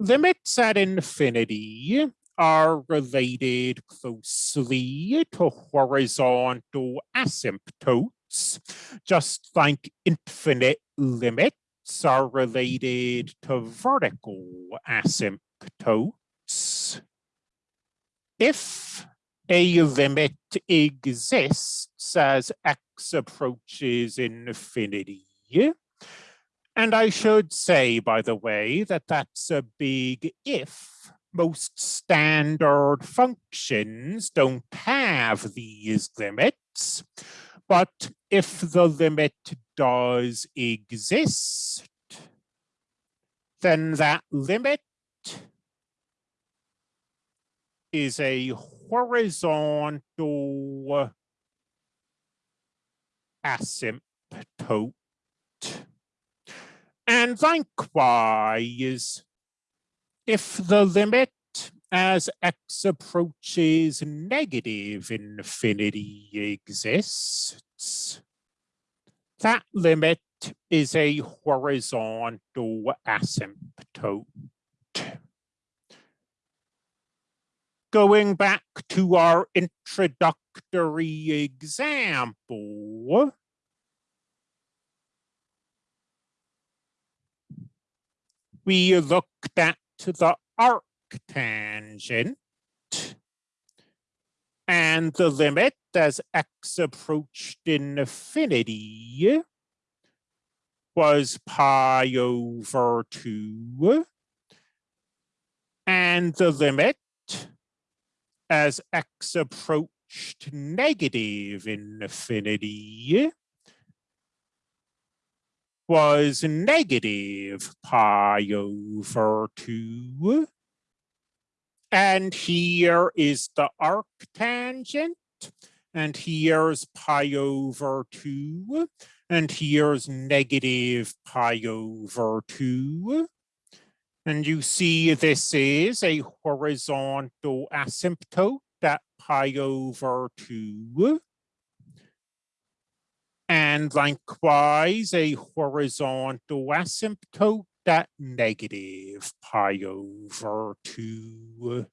limits at infinity are related closely to horizontal asymptotes, just like infinite limits are related to vertical asymptotes. If a limit exists as x approaches infinity, and I should say, by the way, that that's a big if. Most standard functions don't have these limits, but if the limit does exist, then that limit is a horizontal asymptote. And likewise, if the limit as x approaches negative infinity exists, that limit is a horizontal asymptote. Going back to our introductory example, we looked at the arctangent and the limit as x approached infinity was pi over 2 and the limit as x approached negative infinity was negative pi over 2. And here is the arctangent. And here's pi over 2. And here's negative pi over 2. And you see this is a horizontal asymptote at pi over 2 and likewise a horizontal asymptote at negative pi over 2.